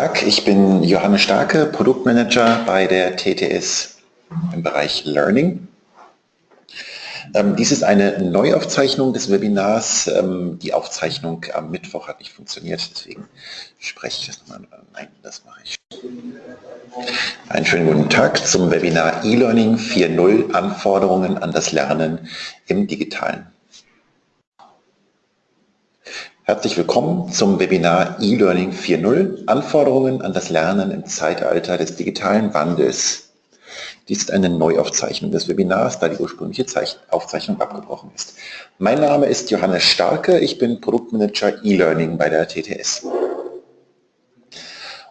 Tag, ich bin Johannes Starke, Produktmanager bei der TTS im Bereich Learning. Ähm, dies ist eine Neuaufzeichnung des Webinars. Ähm, die Aufzeichnung am Mittwoch hat nicht funktioniert, deswegen spreche ich das nochmal. Nein, das mache ich. Einen schönen guten Tag zum Webinar E-Learning 4.0 Anforderungen an das Lernen im Digitalen. Herzlich willkommen zum Webinar E-Learning 4.0 Anforderungen an das Lernen im Zeitalter des digitalen Wandels. Dies ist eine Neuaufzeichnung des Webinars, da die ursprüngliche Aufzeichnung abgebrochen ist. Mein Name ist Johannes Starke, ich bin Produktmanager E-Learning bei der TTS.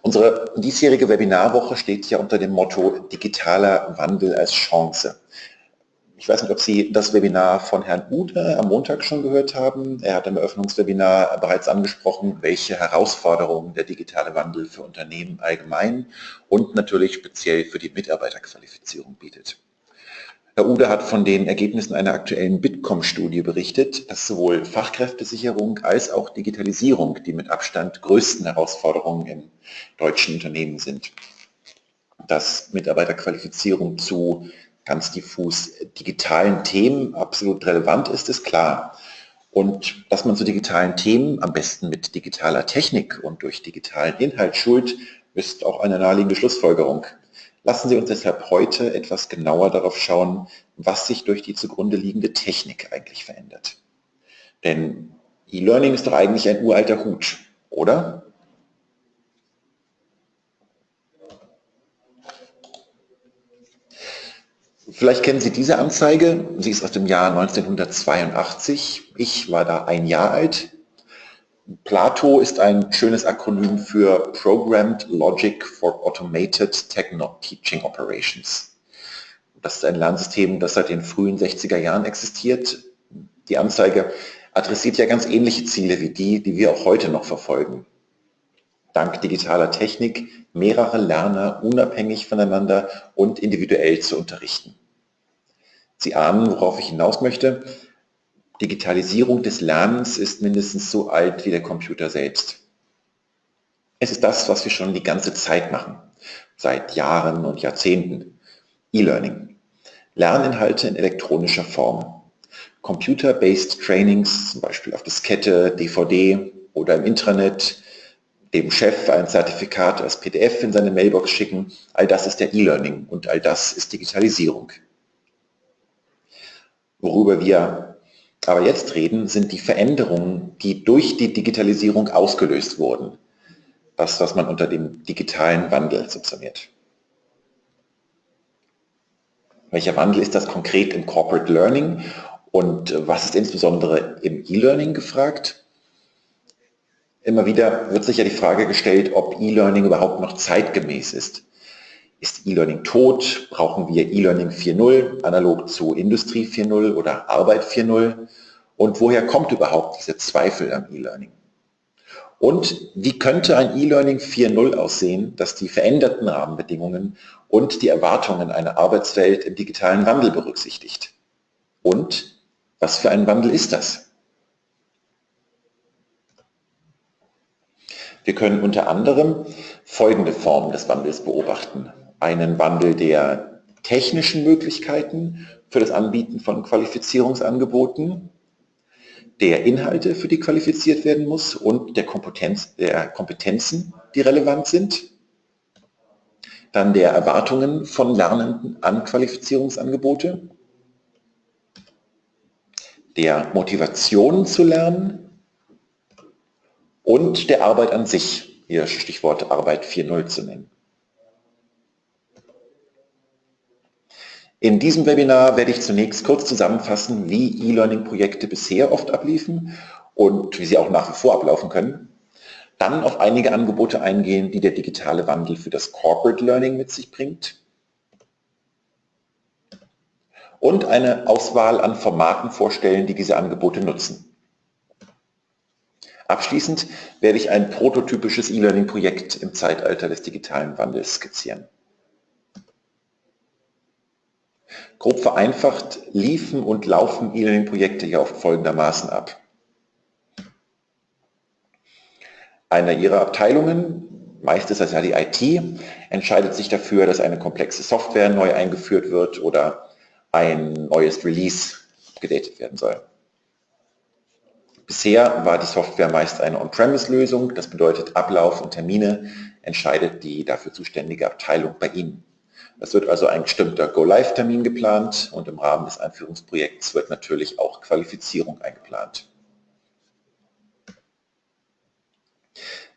Unsere diesjährige Webinarwoche steht ja unter dem Motto Digitaler Wandel als Chance. Ich weiß nicht, ob Sie das Webinar von Herrn Ude am Montag schon gehört haben. Er hat im Eröffnungswebinar bereits angesprochen, welche Herausforderungen der digitale Wandel für Unternehmen allgemein und natürlich speziell für die Mitarbeiterqualifizierung bietet. Herr Ude hat von den Ergebnissen einer aktuellen Bitkom-Studie berichtet, dass sowohl Fachkräftesicherung als auch Digitalisierung die mit Abstand größten Herausforderungen in deutschen Unternehmen sind. Dass Mitarbeiterqualifizierung zu ganz diffus digitalen Themen absolut relevant ist, ist klar. Und dass man zu digitalen Themen am besten mit digitaler Technik und durch digitalen Inhalt schult, ist auch eine naheliegende Schlussfolgerung. Lassen Sie uns deshalb heute etwas genauer darauf schauen, was sich durch die zugrunde liegende Technik eigentlich verändert. Denn E-Learning ist doch eigentlich ein uralter Hut, oder? Vielleicht kennen Sie diese Anzeige. Sie ist aus dem Jahr 1982. Ich war da ein Jahr alt. Plato ist ein schönes Akronym für Programmed Logic for Automated Techno Teaching Operations. Das ist ein Lernsystem, das seit den frühen 60er Jahren existiert. Die Anzeige adressiert ja ganz ähnliche Ziele wie die, die wir auch heute noch verfolgen. Dank digitaler Technik mehrere Lerner unabhängig voneinander und individuell zu unterrichten. Sie ahnen, worauf ich hinaus möchte. Digitalisierung des Lernens ist mindestens so alt wie der Computer selbst. Es ist das, was wir schon die ganze Zeit machen, seit Jahren und Jahrzehnten. E-Learning. Lerninhalte in elektronischer Form. Computer-based Trainings, zum Beispiel auf Diskette, DVD oder im Intranet, dem Chef ein Zertifikat als PDF in seine Mailbox schicken, all das ist der E-Learning und all das ist Digitalisierung. Worüber wir aber jetzt reden, sind die Veränderungen, die durch die Digitalisierung ausgelöst wurden. Das, was man unter dem digitalen Wandel subsumiert. Welcher Wandel ist das konkret im Corporate Learning und was ist insbesondere im E-Learning gefragt? Immer wieder wird sich ja die Frage gestellt, ob E-Learning überhaupt noch zeitgemäß ist. Ist E-Learning tot? Brauchen wir E-Learning 4.0, analog zu Industrie 4.0 oder Arbeit 4.0? Und woher kommt überhaupt dieser Zweifel am E-Learning? Und wie könnte ein E-Learning 4.0 aussehen, das die veränderten Rahmenbedingungen und die Erwartungen einer Arbeitswelt im digitalen Wandel berücksichtigt? Und was für ein Wandel ist das? Wir können unter anderem folgende Formen des Wandels beobachten. Einen Wandel der technischen Möglichkeiten für das Anbieten von Qualifizierungsangeboten, der Inhalte, für die qualifiziert werden muss und der, Kompetenz, der Kompetenzen, die relevant sind, dann der Erwartungen von Lernenden an Qualifizierungsangebote, der Motivation zu lernen und der Arbeit an sich, hier Stichwort Arbeit 4.0 zu nennen. In diesem Webinar werde ich zunächst kurz zusammenfassen, wie E-Learning-Projekte bisher oft abliefen und wie sie auch nach wie vor ablaufen können. Dann auf einige Angebote eingehen, die der digitale Wandel für das Corporate Learning mit sich bringt. Und eine Auswahl an Formaten vorstellen, die diese Angebote nutzen. Abschließend werde ich ein prototypisches E-Learning-Projekt im Zeitalter des digitalen Wandels skizzieren. Grob vereinfacht liefen und laufen E-Learning-Projekte hier oft folgendermaßen ab. Einer Ihrer Abteilungen meist ist das ja die IT, entscheidet sich dafür, dass eine komplexe Software neu eingeführt wird oder ein neues Release gedatet werden soll. Bisher war die Software meist eine On-Premise-Lösung, das bedeutet Ablauf und Termine entscheidet die dafür zuständige Abteilung bei Ihnen. Es wird also ein bestimmter Go-Live-Termin geplant und im Rahmen des Einführungsprojekts wird natürlich auch Qualifizierung eingeplant.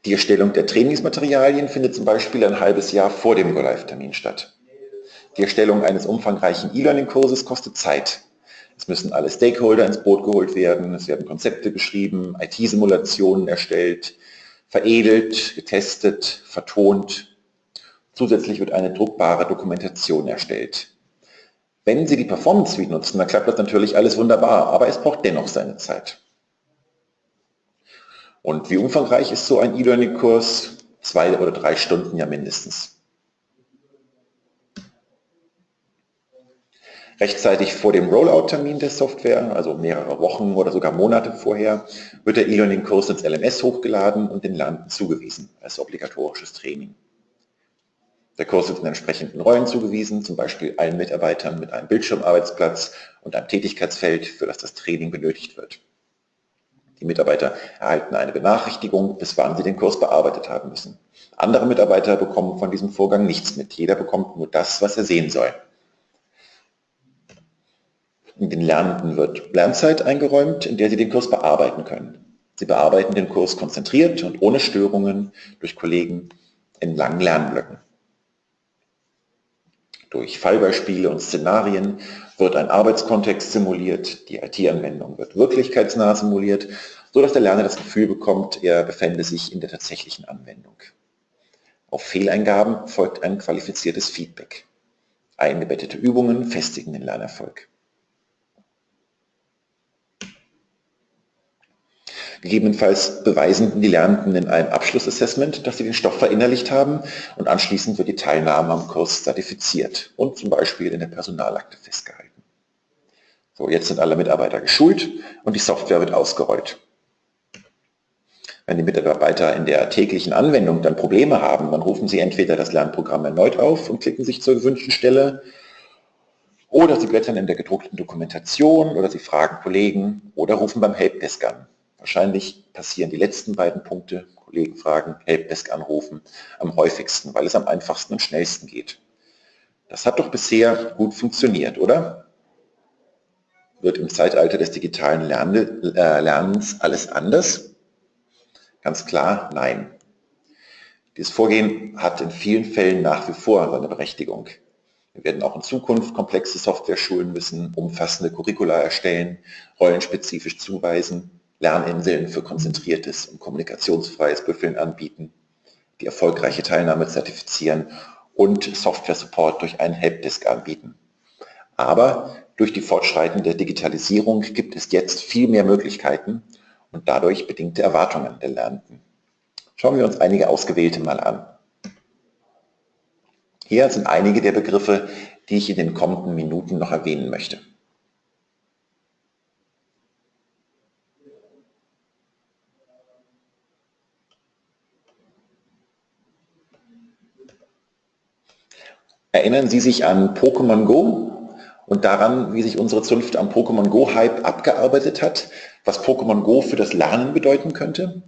Die Erstellung der Trainingsmaterialien findet zum Beispiel ein halbes Jahr vor dem Go-Live-Termin statt. Die Erstellung eines umfangreichen E-Learning-Kurses kostet Zeit. Es müssen alle Stakeholder ins Boot geholt werden, es werden Konzepte geschrieben, IT-Simulationen erstellt, veredelt, getestet, vertont. Zusätzlich wird eine druckbare Dokumentation erstellt. Wenn Sie die Performance Suite nutzen, dann klappt das natürlich alles wunderbar, aber es braucht dennoch seine Zeit. Und wie umfangreich ist so ein E-Learning-Kurs? Zwei oder drei Stunden ja mindestens. Rechtzeitig vor dem Rollout-Termin der Software, also mehrere Wochen oder sogar Monate vorher, wird der E-Learning-Kurs ins LMS hochgeladen und den Lernenden zugewiesen als obligatorisches Training. Der Kurs ist in entsprechenden Rollen zugewiesen, zum Beispiel allen Mitarbeitern mit einem Bildschirmarbeitsplatz und einem Tätigkeitsfeld, für das das Training benötigt wird. Die Mitarbeiter erhalten eine Benachrichtigung, bis wann sie den Kurs bearbeitet haben müssen. Andere Mitarbeiter bekommen von diesem Vorgang nichts mit. Jeder bekommt nur das, was er sehen soll. Den Lernenden wird Lernzeit eingeräumt, in der sie den Kurs bearbeiten können. Sie bearbeiten den Kurs konzentriert und ohne Störungen durch Kollegen in langen Lernblöcken. Durch Fallbeispiele und Szenarien wird ein Arbeitskontext simuliert, die IT-Anwendung wird wirklichkeitsnah simuliert, sodass der Lerner das Gefühl bekommt, er befände sich in der tatsächlichen Anwendung. Auf Fehleingaben folgt ein qualifiziertes Feedback. Eingebettete Übungen festigen den Lernerfolg. Gegebenenfalls beweisen die Lernenden in einem Abschlussassessment, dass sie den Stoff verinnerlicht haben und anschließend wird die Teilnahme am Kurs zertifiziert und zum Beispiel in der Personalakte festgehalten. So, jetzt sind alle Mitarbeiter geschult und die Software wird ausgerollt. Wenn die Mitarbeiter in der täglichen Anwendung dann Probleme haben, dann rufen sie entweder das Lernprogramm erneut auf und klicken sich zur gewünschten Stelle oder sie blättern in der gedruckten Dokumentation oder sie fragen Kollegen oder rufen beim Helpdesk an. Wahrscheinlich passieren die letzten beiden Punkte, Kollegen fragen, Helpdesk anrufen, am häufigsten, weil es am einfachsten und schnellsten geht. Das hat doch bisher gut funktioniert, oder? Wird im Zeitalter des digitalen äh, Lernens alles anders? Ganz klar, nein. Dieses Vorgehen hat in vielen Fällen nach wie vor seine Berechtigung. Wir werden auch in Zukunft komplexe Software schulen müssen, umfassende Curricula erstellen, rollenspezifisch zuweisen Lerninseln für konzentriertes und kommunikationsfreies Büffeln anbieten, die erfolgreiche Teilnahme zertifizieren und Software-Support durch einen Helpdesk anbieten. Aber durch die fortschreitende Digitalisierung gibt es jetzt viel mehr Möglichkeiten und dadurch bedingte Erwartungen der Lernenden. Schauen wir uns einige ausgewählte mal an. Hier sind einige der Begriffe, die ich in den kommenden Minuten noch erwähnen möchte. Erinnern Sie sich an Pokémon Go und daran, wie sich unsere Zunft am Pokémon Go-Hype abgearbeitet hat, was Pokémon Go für das Lernen bedeuten könnte?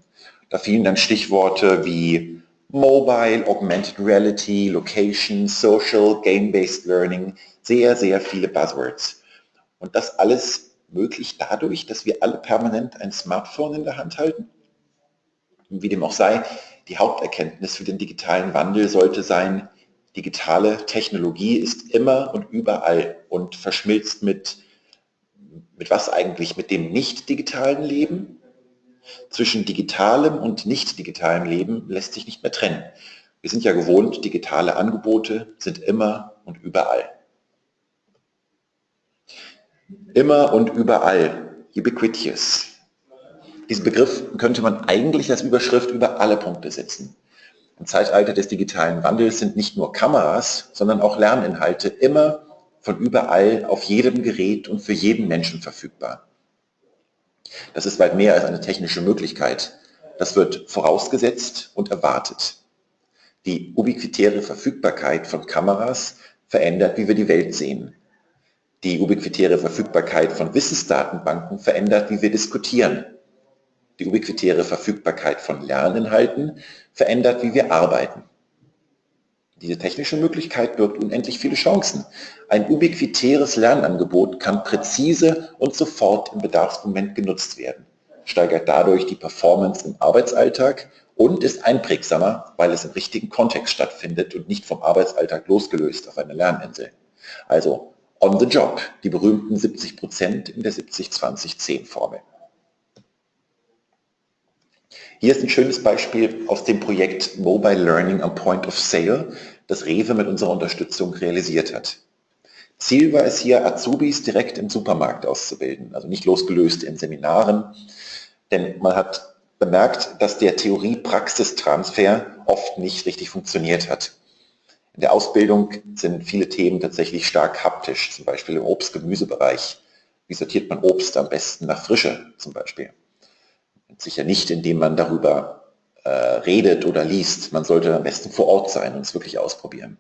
Da fielen dann Stichworte wie Mobile, Augmented Reality, Location, Social, Game-Based Learning, sehr, sehr viele Buzzwords. Und das alles möglich dadurch, dass wir alle permanent ein Smartphone in der Hand halten? Wie dem auch sei, die Haupterkenntnis für den digitalen Wandel sollte sein, digitale Technologie ist immer und überall und verschmilzt mit, mit was eigentlich? Mit dem nicht digitalen Leben? Zwischen digitalem und nicht digitalem Leben lässt sich nicht mehr trennen. Wir sind ja gewohnt, digitale Angebote sind immer und überall. Immer und überall, ubiquitous. Diesen Begriff könnte man eigentlich als Überschrift über alle Punkte setzen. Im Zeitalter des digitalen Wandels sind nicht nur Kameras, sondern auch Lerninhalte immer von überall auf jedem Gerät und für jeden Menschen verfügbar. Das ist weit mehr als eine technische Möglichkeit. Das wird vorausgesetzt und erwartet. Die ubiquitäre Verfügbarkeit von Kameras verändert, wie wir die Welt sehen. Die ubiquitäre Verfügbarkeit von Wissensdatenbanken verändert, wie wir diskutieren. Die ubiquitäre Verfügbarkeit von Lerninhalten verändert, wie wir arbeiten. Diese technische Möglichkeit birgt unendlich viele Chancen. Ein ubiquitäres Lernangebot kann präzise und sofort im Bedarfsmoment genutzt werden, steigert dadurch die Performance im Arbeitsalltag und ist einprägsamer, weil es im richtigen Kontext stattfindet und nicht vom Arbeitsalltag losgelöst auf einer Lerninsel. Also on the job, die berühmten 70 Prozent in der 70-20-10-Formel. Hier ist ein schönes Beispiel aus dem Projekt Mobile Learning am Point of Sale, das Rewe mit unserer Unterstützung realisiert hat. Ziel war es hier, Azubis direkt im Supermarkt auszubilden, also nicht losgelöst in Seminaren, denn man hat bemerkt, dass der Theorie-Praxistransfer oft nicht richtig funktioniert hat. In der Ausbildung sind viele Themen tatsächlich stark haptisch, zum Beispiel im Obst-Gemüsebereich. Wie sortiert man Obst am besten nach Frische zum Beispiel? Sicher nicht, indem man darüber äh, redet oder liest. Man sollte am besten vor Ort sein und es wirklich ausprobieren.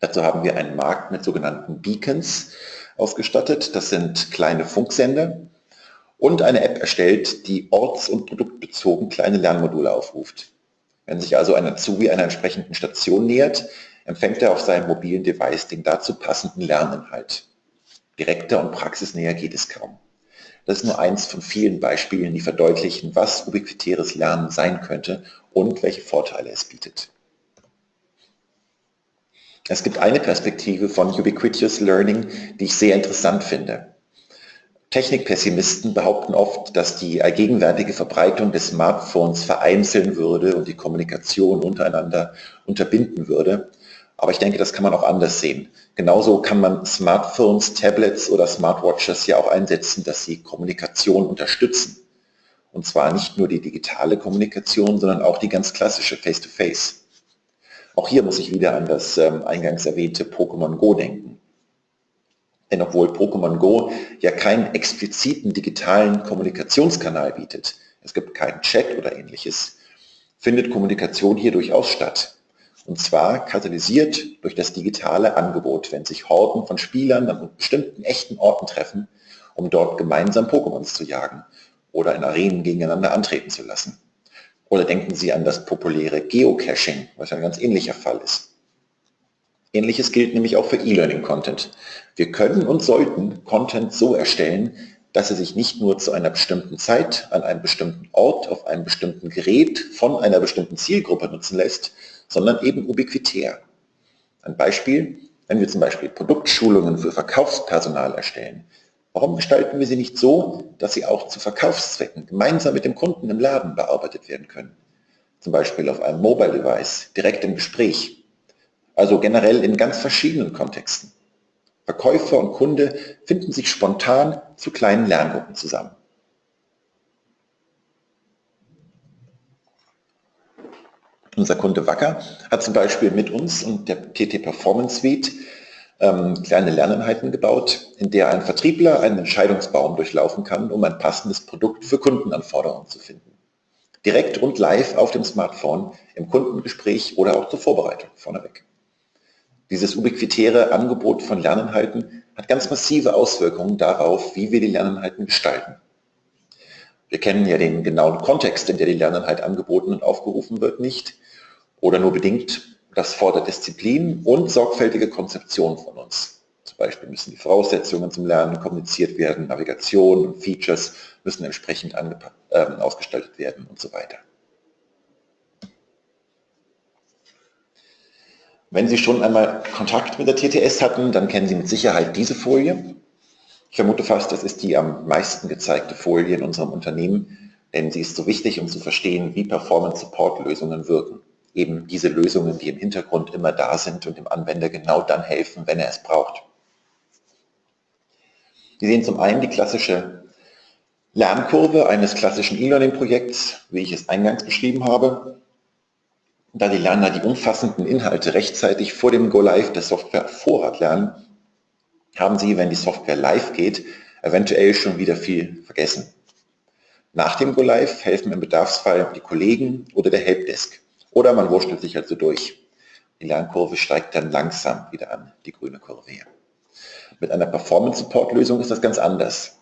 Dazu haben wir einen Markt mit sogenannten Beacons ausgestattet. Das sind kleine Funksender und eine App erstellt, die orts- und produktbezogen kleine Lernmodule aufruft. Wenn sich also ein Azubi einer entsprechenden Station nähert, empfängt er auf seinem mobilen Device den dazu passenden Lerninhalt. Direkter und praxisnäher geht es kaum. Das ist nur eins von vielen Beispielen, die verdeutlichen, was ubiquitäres Lernen sein könnte und welche Vorteile es bietet. Es gibt eine Perspektive von Ubiquitous Learning, die ich sehr interessant finde. Technikpessimisten behaupten oft, dass die allgegenwärtige Verbreitung des Smartphones vereinzeln würde und die Kommunikation untereinander unterbinden würde. Aber ich denke, das kann man auch anders sehen. Genauso kann man Smartphones, Tablets oder Smartwatches ja auch einsetzen, dass sie Kommunikation unterstützen. Und zwar nicht nur die digitale Kommunikation, sondern auch die ganz klassische Face-to-Face. -face. Auch hier muss ich wieder an das ähm, eingangs erwähnte Pokémon Go denken. Denn obwohl Pokémon Go ja keinen expliziten digitalen Kommunikationskanal bietet, es gibt keinen Chat oder ähnliches, findet Kommunikation hier durchaus statt. Und zwar katalysiert durch das digitale Angebot, wenn sich Horden von Spielern an bestimmten echten Orten treffen, um dort gemeinsam Pokémons zu jagen oder in Arenen gegeneinander antreten zu lassen. Oder denken Sie an das populäre Geocaching, was ein ganz ähnlicher Fall ist. Ähnliches gilt nämlich auch für E-Learning-Content. Wir können und sollten Content so erstellen, dass er sich nicht nur zu einer bestimmten Zeit, an einem bestimmten Ort, auf einem bestimmten Gerät von einer bestimmten Zielgruppe nutzen lässt, sondern eben ubiquitär. Ein Beispiel, wenn wir zum Beispiel Produktschulungen für Verkaufspersonal erstellen, warum gestalten wir sie nicht so, dass sie auch zu Verkaufszwecken gemeinsam mit dem Kunden im Laden bearbeitet werden können? Zum Beispiel auf einem Mobile Device, direkt im Gespräch. Also generell in ganz verschiedenen Kontexten. Verkäufer und Kunde finden sich spontan zu kleinen Lerngruppen zusammen. Unser Kunde Wacker hat zum Beispiel mit uns und der TT Performance Suite ähm, kleine Lerneinheiten gebaut, in der ein Vertriebler einen Entscheidungsbaum durchlaufen kann, um ein passendes Produkt für Kundenanforderungen zu finden. Direkt und live auf dem Smartphone, im Kundengespräch oder auch zur Vorbereitung vorneweg. Dieses ubiquitäre Angebot von Lerninhalten hat ganz massive Auswirkungen darauf, wie wir die Lerninhalten gestalten. Wir kennen ja den genauen Kontext, in der die Lerninhalt angeboten und aufgerufen wird, nicht oder nur bedingt. Das fordert Disziplin und sorgfältige Konzeption von uns. Zum Beispiel müssen die Voraussetzungen zum Lernen kommuniziert werden, Navigation und Features müssen entsprechend äh, ausgestaltet werden und so weiter. Wenn Sie schon einmal Kontakt mit der TTS hatten, dann kennen Sie mit Sicherheit diese Folie. Ich vermute fast, das ist die am meisten gezeigte Folie in unserem Unternehmen, denn sie ist so wichtig, um zu verstehen, wie Performance-Support-Lösungen wirken. Eben diese Lösungen, die im Hintergrund immer da sind und dem Anwender genau dann helfen, wenn er es braucht. Sie sehen zum einen die klassische Lernkurve eines klassischen E-Learning-Projekts, wie ich es eingangs beschrieben habe. Da die Lerner die umfassenden Inhalte rechtzeitig vor dem Go-Live der Software Vorrat lernen, haben sie, wenn die Software live geht, eventuell schon wieder viel vergessen. Nach dem Go-Live helfen im Bedarfsfall die Kollegen oder der Helpdesk Oder man wurschtelt sich halt so durch. Die Lernkurve steigt dann langsam wieder an, die grüne Kurve hier. Mit einer Performance-Support-Lösung ist das ganz anders.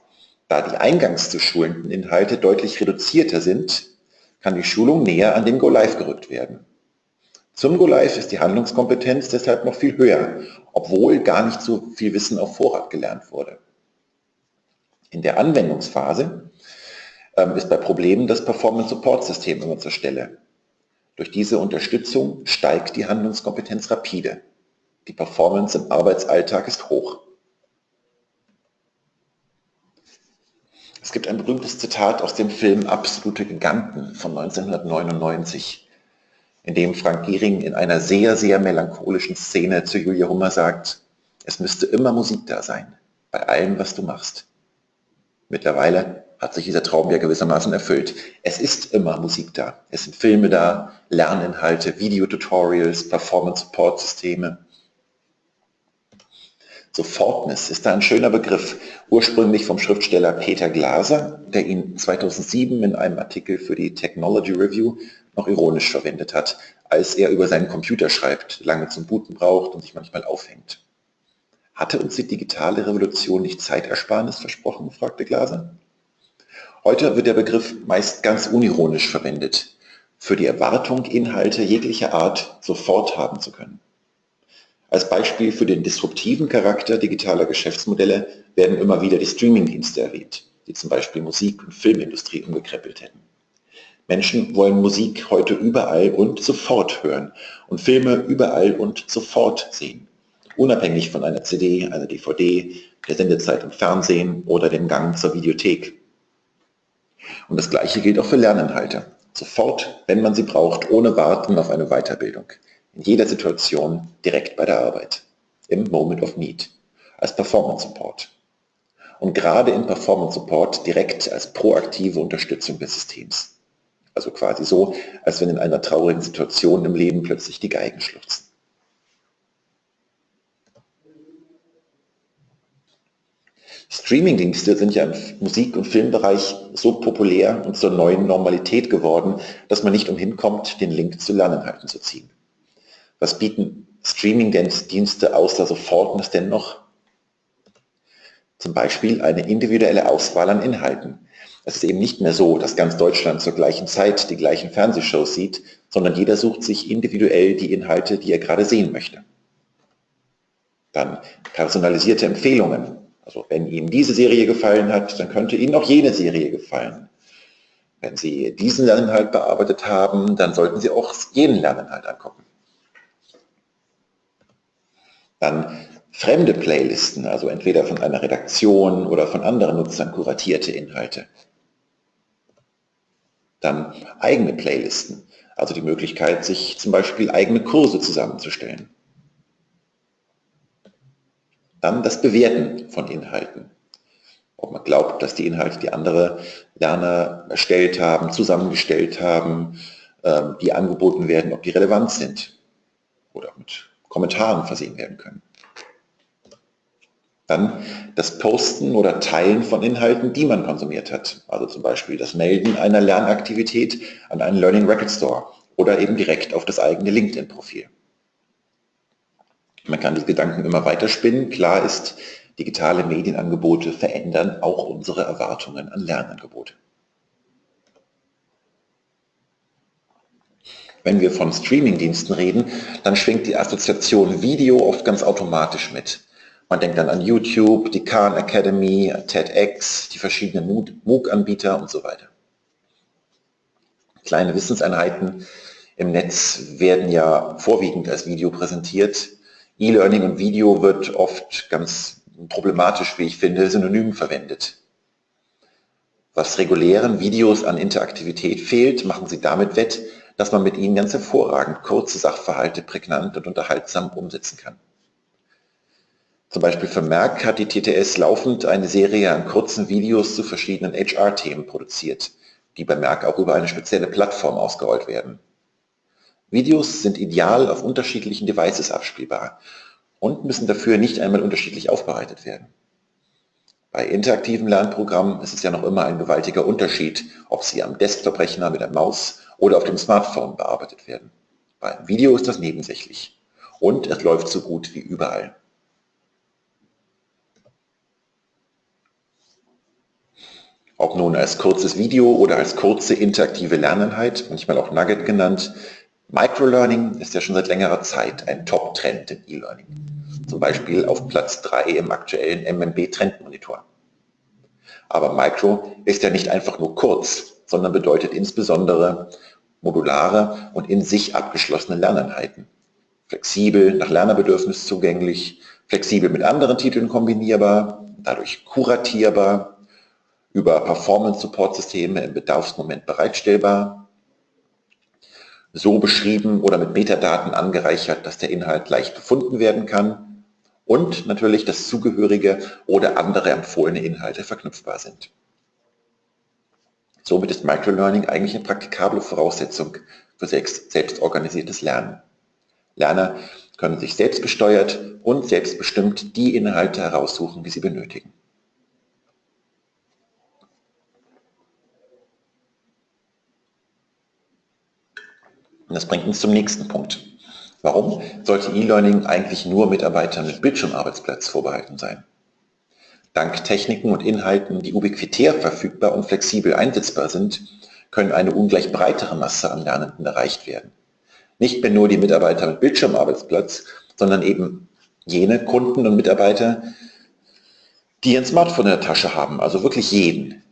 Da die eingangs zu schulenden Inhalte deutlich reduzierter sind, kann die Schulung näher an den Go-Live gerückt werden. Zum Go-Live ist die Handlungskompetenz deshalb noch viel höher, obwohl gar nicht so viel Wissen auf Vorrat gelernt wurde. In der Anwendungsphase ähm, ist bei Problemen das Performance-Support-System immer zur Stelle. Durch diese Unterstützung steigt die Handlungskompetenz rapide. Die Performance im Arbeitsalltag ist hoch. Es gibt ein berühmtes Zitat aus dem Film Absolute Giganten von 1999 in dem Frank Gehring in einer sehr, sehr melancholischen Szene zu Julia Hummer sagt, es müsste immer Musik da sein, bei allem, was du machst. Mittlerweile hat sich dieser Traum ja gewissermaßen erfüllt. Es ist immer Musik da. Es sind Filme da, Lerninhalte, Videotutorials, Performance-Support-Systeme. Sofortness ist da ein schöner Begriff, ursprünglich vom Schriftsteller Peter Glaser, der ihn 2007 in einem Artikel für die Technology Review noch ironisch verwendet hat, als er über seinen Computer schreibt, lange zum Booten braucht und sich manchmal aufhängt. Hatte uns die digitale Revolution nicht Zeitersparnis versprochen, fragte Glaser. Heute wird der Begriff meist ganz unironisch verwendet, für die Erwartung, Inhalte jeglicher Art sofort haben zu können. Als Beispiel für den disruptiven Charakter digitaler Geschäftsmodelle werden immer wieder die Streamingdienste erwähnt, die zum Beispiel Musik- und Filmindustrie umgekrempelt hätten. Menschen wollen Musik heute überall und sofort hören und Filme überall und sofort sehen, unabhängig von einer CD, einer DVD, der Sendezeit im Fernsehen oder dem Gang zur Videothek. Und das Gleiche gilt auch für Lerninhalte. Sofort, wenn man sie braucht, ohne Warten auf eine Weiterbildung. In jeder Situation, direkt bei der Arbeit. Im Moment of Need. Als Performance Support. Und gerade im Performance Support direkt als proaktive Unterstützung des Systems. Also quasi so, als wenn in einer traurigen Situation im Leben plötzlich die Geigen schluchzen. Streamingdienste sind ja im Musik- und Filmbereich so populär und zur neuen Normalität geworden, dass man nicht umhin kommt, den Link zu Lerninhalten zu ziehen. Was bieten Streamingdienste außer Sofortness denn noch? Zum Beispiel eine individuelle Auswahl an Inhalten, es ist eben nicht mehr so, dass ganz Deutschland zur gleichen Zeit die gleichen Fernsehshows sieht, sondern jeder sucht sich individuell die Inhalte, die er gerade sehen möchte. Dann personalisierte Empfehlungen. Also wenn Ihnen diese Serie gefallen hat, dann könnte Ihnen auch jene Serie gefallen. Wenn Sie diesen Lerninhalt bearbeitet haben, dann sollten Sie auch jenen Lerninhalt angucken. Dann fremde Playlisten, also entweder von einer Redaktion oder von anderen Nutzern kuratierte Inhalte. Dann eigene Playlisten, also die Möglichkeit, sich zum Beispiel eigene Kurse zusammenzustellen. Dann das Bewerten von Inhalten. Ob man glaubt, dass die Inhalte, die andere Lerner erstellt haben, zusammengestellt haben, ähm, die angeboten werden, ob die relevant sind oder mit Kommentaren versehen werden können. Dann das Posten oder Teilen von Inhalten, die man konsumiert hat. Also zum Beispiel das Melden einer Lernaktivität an einen Learning Record Store oder eben direkt auf das eigene LinkedIn-Profil. Man kann die Gedanken immer weiter spinnen. Klar ist, digitale Medienangebote verändern auch unsere Erwartungen an Lernangebote. Wenn wir von Streamingdiensten reden, dann schwingt die Assoziation Video oft ganz automatisch mit. Man denkt dann an YouTube, die Khan Academy, TEDx, die verschiedenen MOOC-Anbieter und so weiter. Kleine Wissenseinheiten im Netz werden ja vorwiegend als Video präsentiert. E-Learning und Video wird oft ganz problematisch, wie ich finde, synonym verwendet. Was regulären Videos an Interaktivität fehlt, machen sie damit wett, dass man mit ihnen ganz hervorragend kurze Sachverhalte prägnant und unterhaltsam umsetzen kann. Zum Beispiel für Merck hat die TTS laufend eine Serie an kurzen Videos zu verschiedenen HR-Themen produziert, die bei Merck auch über eine spezielle Plattform ausgerollt werden. Videos sind ideal auf unterschiedlichen Devices abspielbar und müssen dafür nicht einmal unterschiedlich aufbereitet werden. Bei interaktiven Lernprogrammen ist es ja noch immer ein gewaltiger Unterschied, ob sie am Desktop-Rechner mit der Maus oder auf dem Smartphone bearbeitet werden. Beim Video ist das nebensächlich. Und es läuft so gut wie überall. Ob nun als kurzes Video oder als kurze interaktive Lerneinheit, manchmal auch Nugget genannt, Microlearning ist ja schon seit längerer Zeit ein Top-Trend im E-Learning. Zum Beispiel auf Platz 3 im aktuellen MMB-Trendmonitor. Aber Micro ist ja nicht einfach nur kurz, sondern bedeutet insbesondere modulare und in sich abgeschlossene Lerneinheiten. Flexibel, nach Lernerbedürfnis zugänglich, flexibel mit anderen Titeln kombinierbar, dadurch kuratierbar, über Performance-Support-Systeme im Bedarfsmoment bereitstellbar, so beschrieben oder mit Metadaten angereichert, dass der Inhalt leicht gefunden werden kann und natürlich, dass zugehörige oder andere empfohlene Inhalte verknüpfbar sind. Somit ist Microlearning eigentlich eine praktikable Voraussetzung für selbstorganisiertes Lernen. Lerner können sich selbstgesteuert und selbstbestimmt die Inhalte heraussuchen, die sie benötigen. Und das bringt uns zum nächsten Punkt. Warum sollte E-Learning eigentlich nur Mitarbeitern mit Bildschirmarbeitsplatz vorbehalten sein? Dank Techniken und Inhalten, die ubiquitär verfügbar und flexibel einsetzbar sind, können eine ungleich breitere Masse an Lernenden erreicht werden. Nicht mehr nur die Mitarbeiter mit Bildschirmarbeitsplatz, sondern eben jene Kunden und Mitarbeiter, die ein Smartphone in der Tasche haben, also wirklich jeden,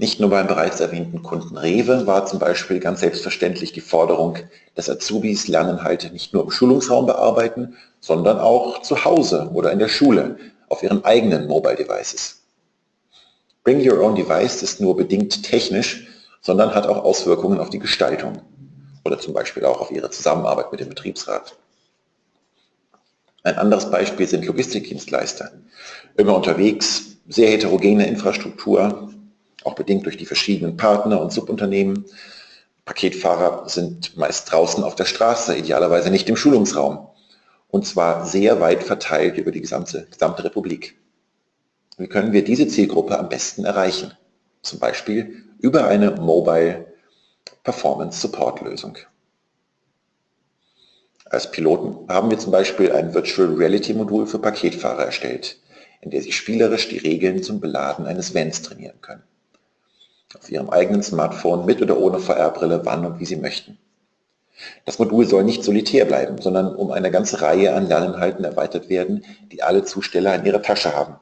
nicht nur beim bereits erwähnten Kunden Rewe war zum Beispiel ganz selbstverständlich die Forderung, dass Azubis Lerninhalte nicht nur im Schulungsraum bearbeiten, sondern auch zu Hause oder in der Schule auf ihren eigenen Mobile Devices. Bring Your Own Device ist nur bedingt technisch, sondern hat auch Auswirkungen auf die Gestaltung oder zum Beispiel auch auf ihre Zusammenarbeit mit dem Betriebsrat. Ein anderes Beispiel sind Logistikdienstleister. Immer unterwegs, sehr heterogene Infrastruktur, auch bedingt durch die verschiedenen Partner und Subunternehmen. Paketfahrer sind meist draußen auf der Straße, idealerweise nicht im Schulungsraum. Und zwar sehr weit verteilt über die gesamte, gesamte Republik. Wie können wir diese Zielgruppe am besten erreichen? Zum Beispiel über eine Mobile Performance Support Lösung. Als Piloten haben wir zum Beispiel ein Virtual Reality Modul für Paketfahrer erstellt, in der sie spielerisch die Regeln zum Beladen eines Vans trainieren können auf Ihrem eigenen Smartphone mit oder ohne VR-Brille, wann und wie Sie möchten. Das Modul soll nicht solitär bleiben, sondern um eine ganze Reihe an Lerninhalten erweitert werden, die alle Zusteller in ihrer Tasche haben.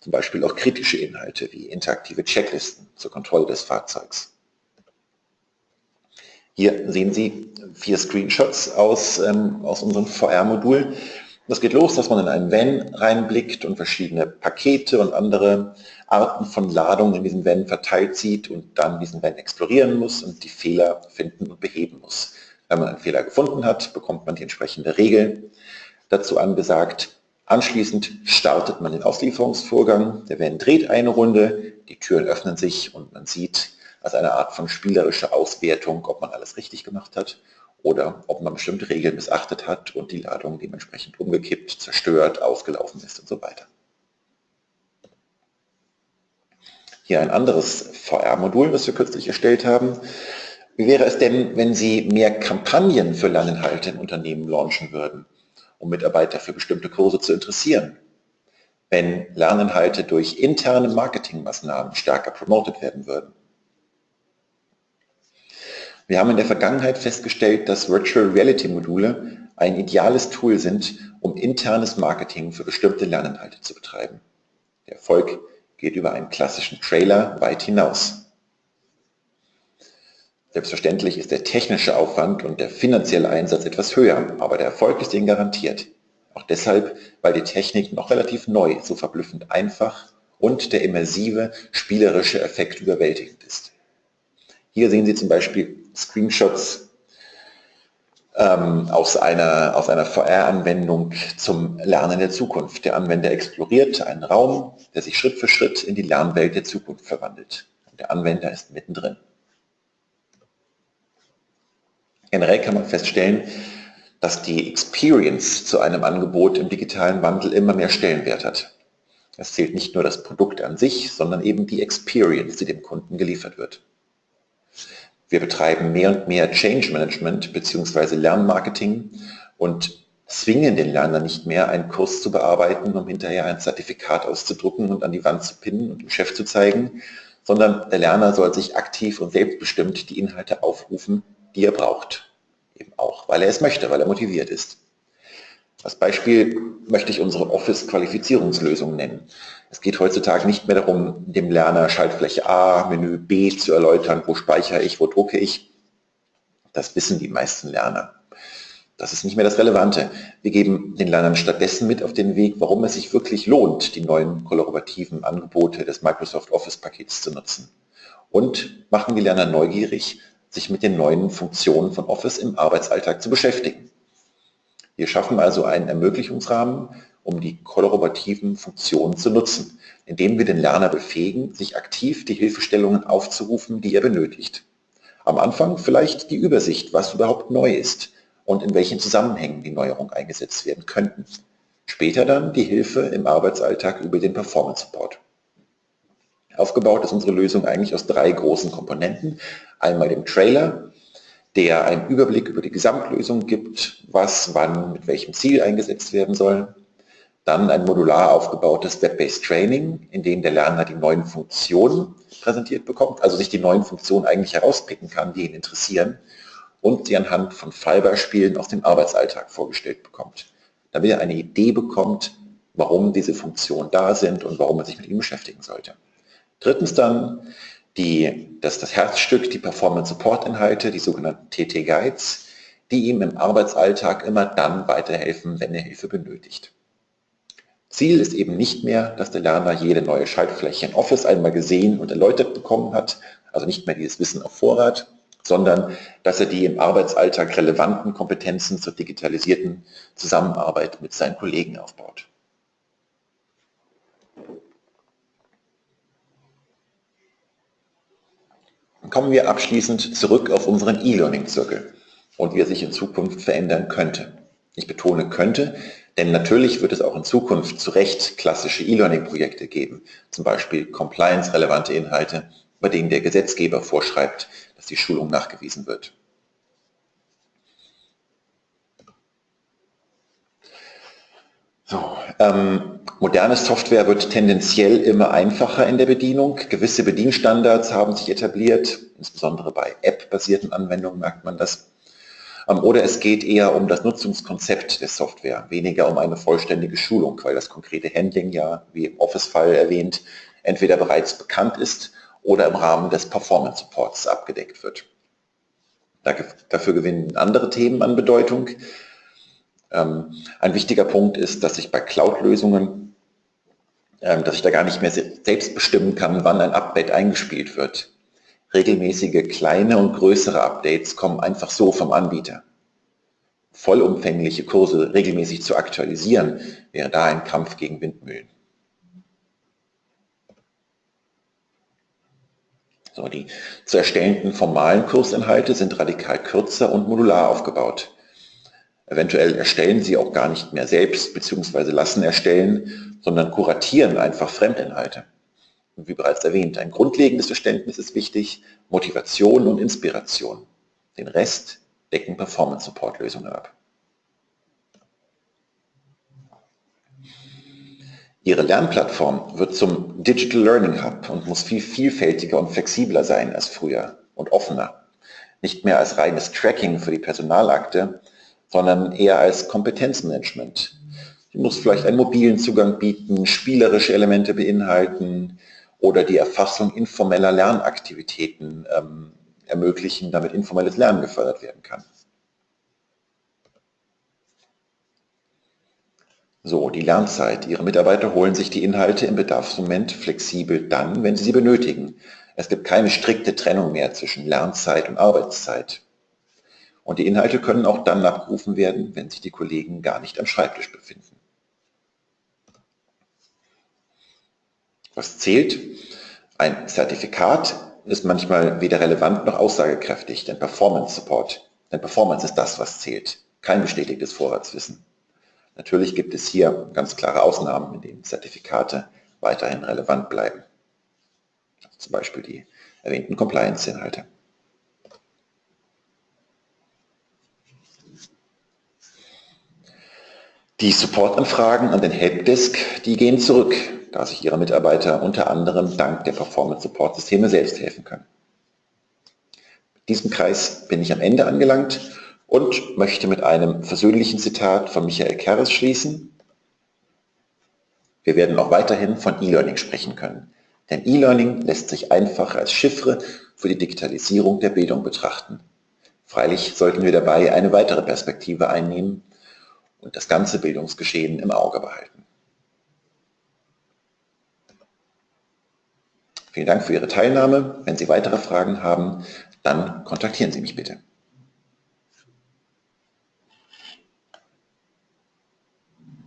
Zum Beispiel auch kritische Inhalte wie interaktive Checklisten zur Kontrolle des Fahrzeugs. Hier sehen Sie vier Screenshots aus, ähm, aus unserem VR-Modul. Das geht los, dass man in einen Van reinblickt und verschiedene Pakete und andere Arten von Ladungen in diesem Van verteilt sieht und dann diesen Van explorieren muss und die Fehler finden und beheben muss. Wenn man einen Fehler gefunden hat, bekommt man die entsprechende Regel dazu angesagt. Anschließend startet man den Auslieferungsvorgang. Der Van dreht eine Runde, die Türen öffnen sich und man sieht als eine Art von spielerischer Auswertung, ob man alles richtig gemacht hat oder ob man bestimmte Regeln missachtet hat und die Ladung dementsprechend umgekippt, zerstört, ausgelaufen ist und so weiter. Hier ein anderes VR-Modul, das wir kürzlich erstellt haben. Wie wäre es denn, wenn Sie mehr Kampagnen für Lerninhalte in Unternehmen launchen würden, um Mitarbeiter für bestimmte Kurse zu interessieren? Wenn Lerninhalte durch interne Marketingmaßnahmen stärker promotet werden würden? Wir haben in der Vergangenheit festgestellt, dass Virtual Reality Module ein ideales Tool sind, um internes Marketing für bestimmte Lerninhalte zu betreiben. Der Erfolg geht über einen klassischen Trailer weit hinaus. Selbstverständlich ist der technische Aufwand und der finanzielle Einsatz etwas höher, aber der Erfolg ist Ihnen garantiert. Auch deshalb, weil die Technik noch relativ neu, so verblüffend einfach und der immersive, spielerische Effekt überwältigend ist. Hier sehen Sie zum Beispiel Screenshots ähm, aus einer, aus einer VR-Anwendung zum Lernen der Zukunft. Der Anwender exploriert einen Raum, der sich Schritt für Schritt in die Lernwelt der Zukunft verwandelt. Und der Anwender ist mittendrin. Generell kann man feststellen, dass die Experience zu einem Angebot im digitalen Wandel immer mehr Stellenwert hat. Es zählt nicht nur das Produkt an sich, sondern eben die Experience, die dem Kunden geliefert wird. Wir betreiben mehr und mehr Change Management bzw. Lernmarketing und zwingen den Lerner nicht mehr, einen Kurs zu bearbeiten, um hinterher ein Zertifikat auszudrucken und an die Wand zu pinnen und dem Chef zu zeigen, sondern der Lerner soll sich aktiv und selbstbestimmt die Inhalte aufrufen, die er braucht. Eben auch, weil er es möchte, weil er motiviert ist. Als Beispiel möchte ich unsere Office-Qualifizierungslösung nennen. Es geht heutzutage nicht mehr darum, dem Lerner Schaltfläche A, Menü B zu erläutern, wo speichere ich, wo drucke ich. Das wissen die meisten Lerner. Das ist nicht mehr das Relevante. Wir geben den Lernern stattdessen mit auf den Weg, warum es sich wirklich lohnt, die neuen kollaborativen Angebote des Microsoft Office-Pakets zu nutzen. Und machen die Lerner neugierig, sich mit den neuen Funktionen von Office im Arbeitsalltag zu beschäftigen. Wir schaffen also einen Ermöglichungsrahmen, um die kollaborativen Funktionen zu nutzen, indem wir den Lerner befähigen, sich aktiv die Hilfestellungen aufzurufen, die er benötigt. Am Anfang vielleicht die Übersicht, was überhaupt neu ist und in welchen Zusammenhängen die Neuerungen eingesetzt werden könnten. Später dann die Hilfe im Arbeitsalltag über den Performance Support. Aufgebaut ist unsere Lösung eigentlich aus drei großen Komponenten. Einmal dem Trailer, der einen Überblick über die Gesamtlösung gibt, was wann mit welchem Ziel eingesetzt werden soll. Dann ein modular aufgebautes Web-Based Training, in dem der Lerner die neuen Funktionen präsentiert bekommt, also sich die neuen Funktionen eigentlich herauspicken kann, die ihn interessieren und sie anhand von Fallbeispielen aus dem Arbeitsalltag vorgestellt bekommt, damit er eine Idee bekommt, warum diese Funktionen da sind und warum er sich mit ihnen beschäftigen sollte. Drittens dann die, das, das Herzstück, die Performance Support Inhalte, die sogenannten TT Guides, die ihm im Arbeitsalltag immer dann weiterhelfen, wenn er Hilfe benötigt. Ziel ist eben nicht mehr, dass der Lerner jede neue Schaltfläche in Office einmal gesehen und erläutert bekommen hat, also nicht mehr dieses Wissen auf Vorrat, sondern dass er die im Arbeitsalltag relevanten Kompetenzen zur digitalisierten Zusammenarbeit mit seinen Kollegen aufbaut. Kommen wir abschließend zurück auf unseren E-Learning-Zirkel und wie er sich in Zukunft verändern könnte. Ich betone könnte, denn natürlich wird es auch in Zukunft zu Recht klassische E-Learning-Projekte geben, zum Beispiel compliance-relevante Inhalte, bei denen der Gesetzgeber vorschreibt, dass die Schulung nachgewiesen wird. So, ähm, moderne Software wird tendenziell immer einfacher in der Bedienung. Gewisse Bedienstandards haben sich etabliert, insbesondere bei App-basierten Anwendungen merkt man das. Ähm, oder es geht eher um das Nutzungskonzept der Software, weniger um eine vollständige Schulung, weil das konkrete Handling ja, wie im Office-Fall erwähnt, entweder bereits bekannt ist oder im Rahmen des Performance Supports abgedeckt wird. Dafür gewinnen andere Themen an Bedeutung. Ähm, ein wichtiger Punkt ist, dass ich bei Cloud-Lösungen, ähm, dass ich da gar nicht mehr selbst bestimmen kann, wann ein Update eingespielt wird. Regelmäßige kleine und größere Updates kommen einfach so vom Anbieter. Vollumfängliche Kurse regelmäßig zu aktualisieren, wäre da ein Kampf gegen Windmühlen. So, die zu erstellenden formalen Kursinhalte sind radikal kürzer und modular aufgebaut. Eventuell erstellen Sie auch gar nicht mehr selbst bzw. lassen erstellen, sondern kuratieren einfach Fremdinhalte. Wie bereits erwähnt, ein grundlegendes Verständnis ist wichtig, Motivation und Inspiration. Den Rest decken Performance-Support-Lösungen ab. Ihre Lernplattform wird zum Digital Learning Hub und muss viel vielfältiger und flexibler sein als früher und offener. Nicht mehr als reines Tracking für die Personalakte, sondern eher als Kompetenzmanagement. Sie muss vielleicht einen mobilen Zugang bieten, spielerische Elemente beinhalten oder die Erfassung informeller Lernaktivitäten ähm, ermöglichen, damit informelles Lernen gefördert werden kann. So, die Lernzeit. Ihre Mitarbeiter holen sich die Inhalte im Bedarfsmoment flexibel dann, wenn sie sie benötigen. Es gibt keine strikte Trennung mehr zwischen Lernzeit und Arbeitszeit. Und die Inhalte können auch dann abgerufen werden, wenn sich die Kollegen gar nicht am Schreibtisch befinden. Was zählt? Ein Zertifikat ist manchmal weder relevant noch aussagekräftig, denn Performance Support, denn Performance ist das, was zählt, kein bestätigtes Vorratswissen. Natürlich gibt es hier ganz klare Ausnahmen, in denen Zertifikate weiterhin relevant bleiben. Zum Beispiel die erwähnten Compliance-Inhalte. Die Supportanfragen an den Helpdesk, die gehen zurück da sich Ihre Mitarbeiter unter anderem dank der Performance Support Systeme selbst helfen können. Mit diesem Kreis bin ich am Ende angelangt und möchte mit einem versöhnlichen Zitat von Michael Kerres schließen. Wir werden auch weiterhin von E-Learning sprechen können, denn E-Learning lässt sich einfach als Chiffre für die Digitalisierung der Bildung betrachten. Freilich sollten wir dabei eine weitere Perspektive einnehmen und das ganze Bildungsgeschehen im Auge behalten. Vielen Dank für Ihre Teilnahme. Wenn Sie weitere Fragen haben, dann kontaktieren Sie mich bitte.